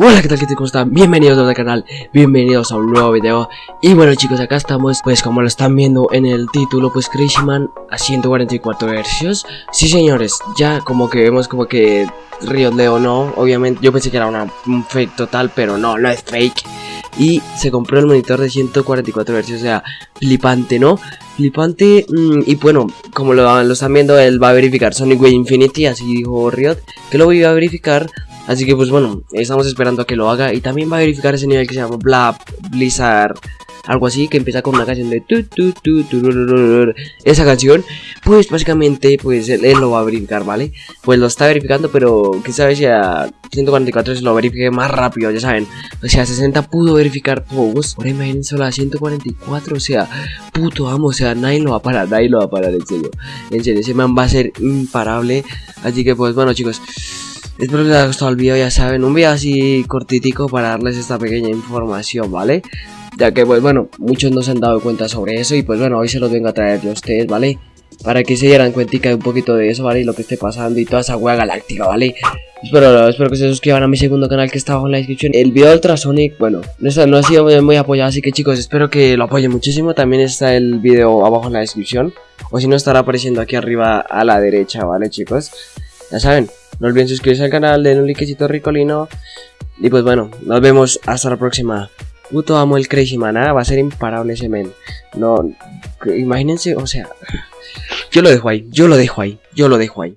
Hola, ¿qué tal? ¿Qué tal? ¿Cómo están? Bienvenidos al canal, bienvenidos a un nuevo video Y bueno chicos, acá estamos, pues como lo están viendo en el título, pues Man a 144 hercios Sí señores, ya como que vemos como que Riot Leo no, obviamente yo pensé que era una, un fake total, pero no, no es fake Y se compró el monitor de 144 hercios, o sea, flipante, ¿no? Flipante, mm, y bueno, como lo, lo, están viendo, él va a verificar Sonic Way Infinity, así dijo Riot Que lo voy a verificar Así que pues bueno, estamos esperando a que lo haga. Y también va a verificar ese nivel que se llama Blab Blizzard algo así, que empieza con una canción de tu, tu, tu, tu, esa canción, pues básicamente, pues él, lo va a verificar, ¿vale? Pues lo está verificando, pero que sabe si a 144 se lo verifique más rápido, ya saben, o sea, 60 pudo verificar todos, ahora imagínense a 144, o sea, puto amo, o sea, nadie lo va a parar, nadie lo va a parar, en serio, en serio, ese man va a ser imparable, así que pues bueno chicos, Espero que les haya gustado el video, ya saben, un video así cortitico para darles esta pequeña información, ¿vale? Ya que, pues bueno, muchos no se han dado cuenta sobre eso y pues bueno, hoy se los vengo a traer yo a ustedes, ¿vale? Para que se dieran cuenta de un poquito de eso, ¿vale? Y lo que esté pasando y toda esa hueá galáctica, ¿vale? Espero, espero que se suscriban a mi segundo canal que está abajo en la descripción El video de Ultrasonic, bueno, no, no ha sido muy, muy, apoyado Así que chicos, espero que lo apoyen muchísimo También está el video abajo en la descripción O si no, estará apareciendo aquí arriba a la derecha, ¿vale chicos? Ya saben, no olviden suscribirse al canal, denle un likecito ricolino. Y pues bueno, nos vemos hasta la próxima. Puto amo el Crazy Man, va a ser imparable ese men. No, imagínense, o sea, yo lo dejo ahí, yo lo dejo ahí, yo lo dejo ahí.